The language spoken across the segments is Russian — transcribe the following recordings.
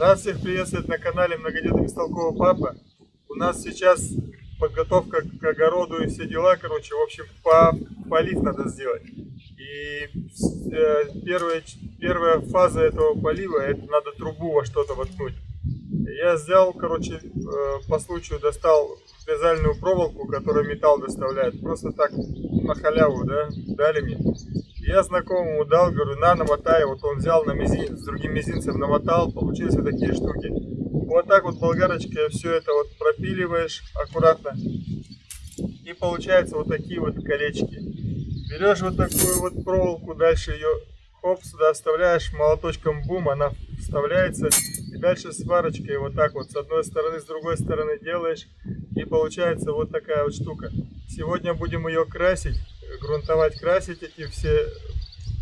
Рад всех приветствовать на канале Многодетный Бестолкового Папа. У нас сейчас подготовка к огороду и все дела, короче, в общем, по, полив надо сделать. И э, первая, первая фаза этого полива, это надо трубу во что-то воткнуть. Я взял, короче, э, по случаю достал вязальную проволоку, которую металл доставляет. Просто так на халяву, да, дали мне. Я знакомому дал, говорю, на, намотай. Вот он взял на мизинец, с другим мизинцем намотал, получились вот такие штуки. Вот так вот болгарочкой все это вот пропиливаешь аккуратно. И получается вот такие вот колечки. Берешь вот такую вот проволоку, дальше ее хоп, сюда вставляешь, молоточком бум, она вставляется. И дальше сварочкой вот так вот с одной стороны, с другой стороны делаешь. И получается вот такая вот штука. Сегодня будем ее красить, грунтовать, красить эти все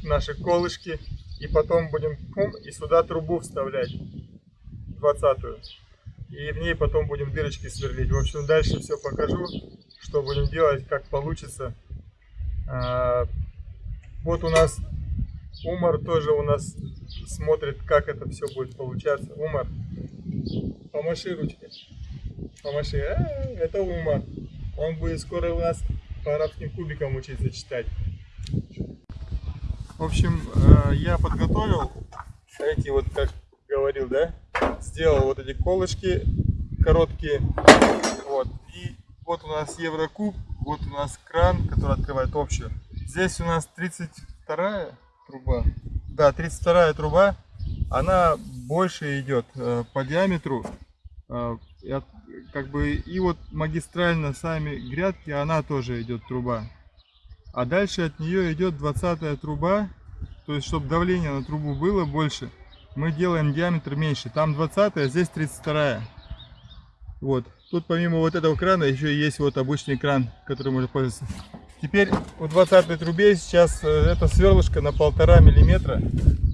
наши колышки. И потом будем пум, и сюда трубу вставлять, двадцатую. И в ней потом будем дырочки сверлить. В общем, дальше все покажу, что будем делать, как получится. А, вот у нас Умар тоже у нас смотрит, как это все будет получаться. Умар, помаши ручкой. Помаши. А, это Умар. Он будет скоро у нас по арабским кубикам учиться читать. В общем, э, я подготовил эти вот, как говорил, да, сделал вот эти колышки короткие. Вот. И вот у нас Еврокуб, вот у нас кран, который открывает общую. Здесь у нас 32 труба. Да, 32 труба. Она больше идет э, по диаметру. Как бы и вот магистрально сами грядки, она тоже идет труба. А дальше от нее идет 20 труба. То есть, чтобы давление на трубу было больше, мы делаем диаметр меньше. Там 20, а здесь 32. Вот. Тут помимо вот этого крана еще есть вот обычный кран, который можно пользоваться. Теперь в 20 трубе сейчас э, это сверлышко на полтора миллиметра.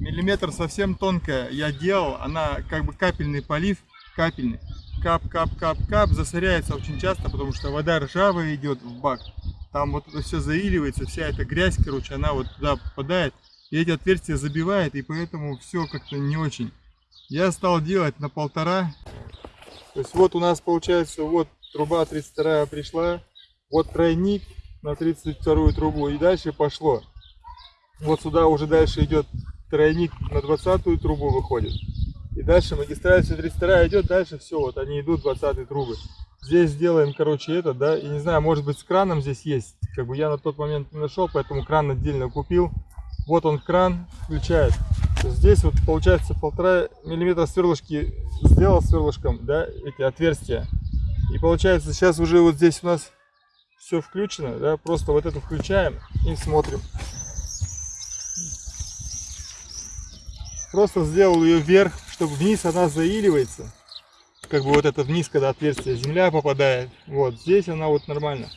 Миллиметр совсем тонкая я делал, она как бы капельный полив, капельный. Кап, кап, кап, кап, засоряется очень часто, потому что вода ржавая идет в бак. Там вот это все заиливается, вся эта грязь, короче, она вот туда попадает. И эти отверстия забивает, и поэтому все как-то не очень. Я стал делать на полтора. То есть вот у нас получается, вот труба 32 пришла, вот тройник, на 32 трубу и дальше пошло. Вот сюда уже дальше идет тройник на 20 трубу выходит. И дальше магистраль 32 идет, дальше все, вот они идут 20 трубы. Здесь сделаем, короче, это, да, и не знаю, может быть с краном здесь есть. Как бы я на тот момент не нашел, поэтому кран отдельно купил. Вот он кран включает. Здесь вот получается полтора миллиметра сверлышки сделал сверлышком, да, эти отверстия. И получается сейчас уже вот здесь у нас все включено, да, просто вот это включаем и смотрим. Просто сделал ее вверх, чтобы вниз она заиливается. Как бы вот это вниз, когда отверстие земля попадает. Вот, здесь она вот нормально.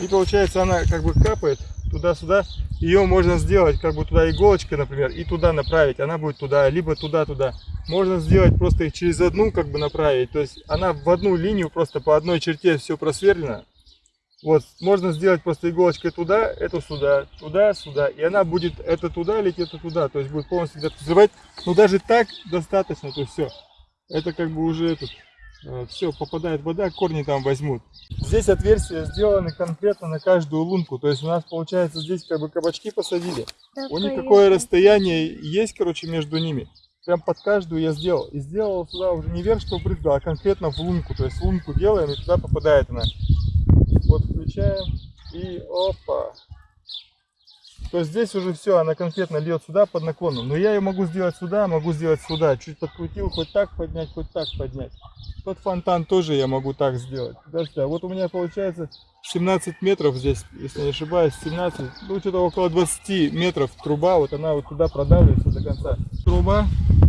И получается она как бы капает туда-сюда. Ее можно сделать как бы туда иголочкой, например, и туда направить. Она будет туда, либо туда-туда. Можно сделать просто их через одну как бы направить. То есть она в одну линию просто по одной черте все просверлено. Вот, можно сделать просто иголочкой туда, эту сюда, туда, сюда. И она будет это туда лететь, это туда. То есть будет полностью где-то взрывать. Но даже так достаточно, то есть все. Это как бы уже этот, э, все, попадает вода, корни там возьмут. Здесь отверстия сделаны конкретно на каждую лунку. То есть у нас получается здесь как бы кабачки посадили. Да, у них какое расстояние есть, короче, между ними. Прям под каждую я сделал. И сделал сюда уже не вверх, что брызгал, а конкретно в лунку. То есть лунку делаем и туда попадает она. Включаем и опа. То здесь уже все, она конкретно льет сюда под наклоном. Но я ее могу сделать сюда, могу сделать сюда. Чуть подкрутил, хоть так поднять, хоть так поднять. Тот фонтан тоже я могу так сделать. Подожди, а вот у меня получается 17 метров здесь, если не ошибаюсь, 17, ну что-то около 20 метров труба, вот она вот туда продавливается до конца. Труба,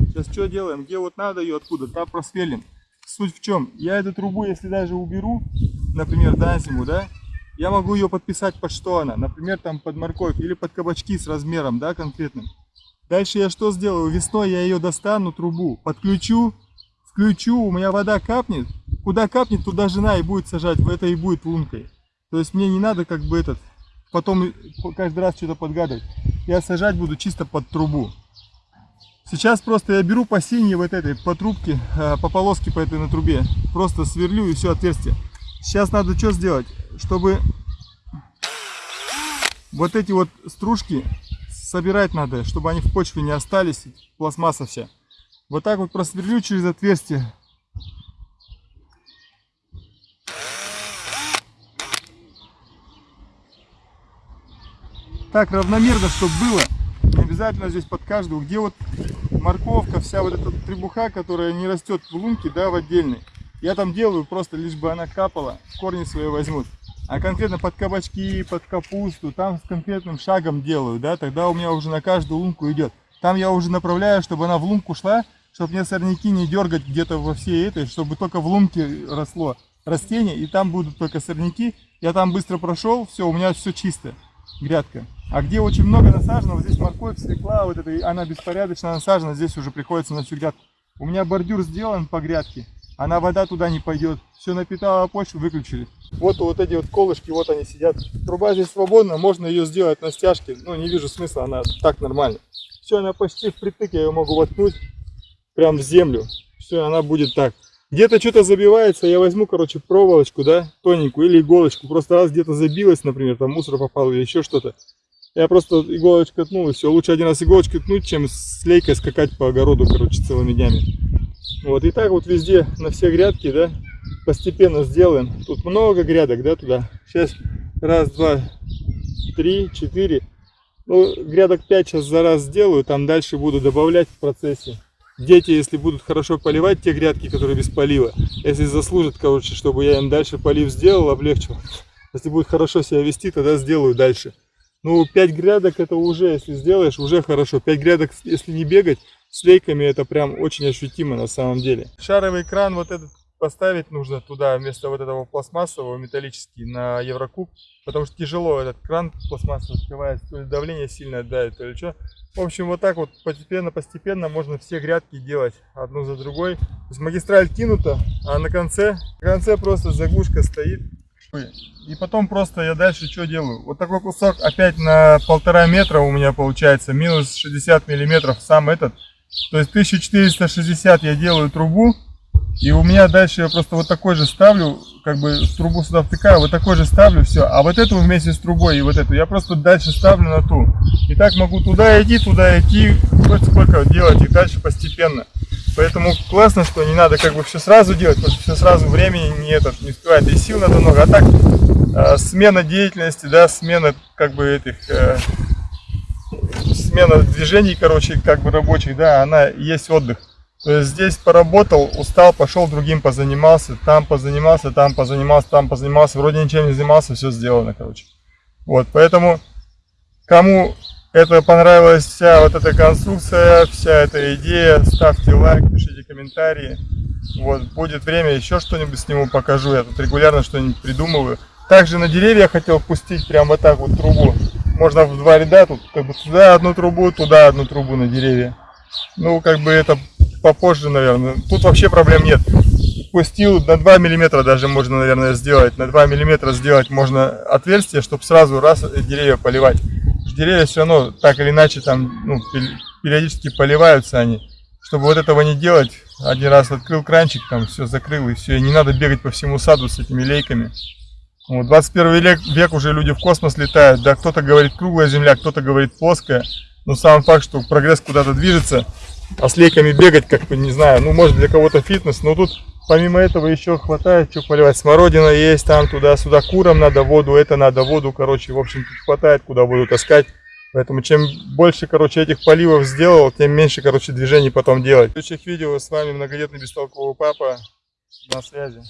сейчас что делаем, где вот надо ее, откуда, там просверлим. Суть в чем, я эту трубу, если даже уберу, например, на зиму, да, я могу ее подписать под что она, например, там под морковь или под кабачки с размером, да, конкретным. Дальше я что сделаю? Весной я ее достану, трубу, подключу, включу, у меня вода капнет, куда капнет, туда жена и будет сажать, в это и будет лункой. То есть мне не надо как бы этот, потом каждый раз что-то подгадывать. Я сажать буду чисто под трубу. Сейчас просто я беру по синей вот этой, по трубке, э, по полоске по этой на трубе. Просто сверлю и все отверстие. Сейчас надо что сделать? Чтобы вот эти вот стружки собирать надо, чтобы они в почве не остались, пластмасса вся. Вот так вот просверлю через отверстие. Так равномерно, чтобы было. Не обязательно здесь под каждую. Где вот морковка, вся вот эта требуха, которая не растет в лунке, да, в отдельной. Я там делаю просто, лишь бы она капала, корни свои возьмут. А конкретно под кабачки, под капусту, там с конкретным шагом делаю, да, тогда у меня уже на каждую лунку идет. Там я уже направляю, чтобы она в лунку шла, чтобы мне сорняки не дергать где-то во всей этой, чтобы только в лунке росло растение, и там будут только сорняки. Я там быстро прошел, все, у меня все чисто, грядка. А где очень много насажено, вот здесь морковь, свекла, вот это, она беспорядочно насажена, здесь уже приходится на всю грядку. У меня бордюр сделан по грядке, она вода туда не пойдет. Все напитала почву, выключили. Вот вот эти вот колышки, вот они сидят. Труба здесь свободна, можно ее сделать на стяжке. Ну, не вижу смысла, она так нормально. Все, она почти впритык, я ее могу воткнуть прям в землю. Все, она будет так. Где-то что-то забивается, я возьму, короче, проволочку, да, тоненькую или иголочку. Просто раз где-то забилась, например, там мусор попал или еще что-то. Я просто иголочку ткнул и все. Лучше один раз иголочку ткнуть, чем с лейкой скакать по огороду, короче, целыми днями. Вот, и так вот везде, на все грядки, да, постепенно сделаем. Тут много грядок, да, туда. Сейчас раз, два, три, четыре. Ну, грядок 5 сейчас за раз сделаю, там дальше буду добавлять в процессе. Дети, если будут хорошо поливать те грядки, которые без полива, если заслужат, короче, чтобы я им дальше полив сделал, облегчил. Если будет хорошо себя вести, тогда сделаю дальше. Ну, 5 грядок это уже, если сделаешь, уже хорошо. 5 грядок, если не бегать, с лейками это прям очень ощутимо на самом деле. Шаровый кран вот этот поставить нужно туда вместо вот этого пластмассового металлический на Еврокуб, потому что тяжело этот кран пластмассовый открывается, то ли давление сильно давит, то ли что. В общем, вот так вот постепенно-постепенно можно все грядки делать одну за другой. То есть магистраль кинута, а на конце, на конце просто заглушка стоит. И потом просто я дальше что делаю? Вот такой кусок опять на полтора метра у меня получается, минус 60 миллиметров сам этот. То есть 1460 я делаю трубу, и у меня дальше я просто вот такой же ставлю, как бы трубу сюда втыкаю, вот такой же ставлю, все. А вот эту вместе с трубой и вот эту я просто дальше ставлю на ту. И так могу туда идти, туда идти, хоть сколько делать, и дальше постепенно. Поэтому классно, что не надо как бы все сразу делать, потому что все сразу времени не, этот, не успевает, и сил надо много. А так э, смена деятельности, да, смена как бы этих... Э, смена движений, короче, как бы рабочих, да, она есть отдых. То есть здесь поработал, устал, пошел другим позанимался, там позанимался, там позанимался, там позанимался, вроде ничем не занимался, все сделано, короче. Вот, поэтому кому это понравилась вся вот эта конструкция, вся эта идея, ставьте лайк, пишите комментарии. Вот, будет время, еще что-нибудь сниму, покажу, я тут регулярно что-нибудь придумываю. Также на деревья хотел пустить прям вот так вот трубу. Можно в два ряда, тут как бы туда одну трубу, туда одну трубу на деревья. Ну, как бы это попозже, наверное. Тут вообще проблем нет. Пустил на 2 миллиметра даже можно, наверное, сделать. На 2 миллиметра сделать можно отверстие, чтобы сразу раз деревья поливать. Деревья все равно так или иначе там ну, периодически поливаются они. Чтобы вот этого не делать, один раз открыл кранчик, там все закрыл и все. И не надо бегать по всему саду с этими лейками. Вот, 21 век, век уже люди в космос летают. Да, кто-то говорит круглая земля, кто-то говорит плоская. Но сам факт, что прогресс куда-то движется, а с бегать, как бы, не знаю, ну, может, для кого-то фитнес, но тут помимо этого еще хватает, что поливать. Смородина есть там, туда-сюда, курам надо воду, это надо воду, короче, в общем, хватает, куда воду таскать. Поэтому чем больше, короче, этих поливов сделал, тем меньше, короче, движений потом делать. В следующих видео с вами многодетный бестолковый папа. На связи.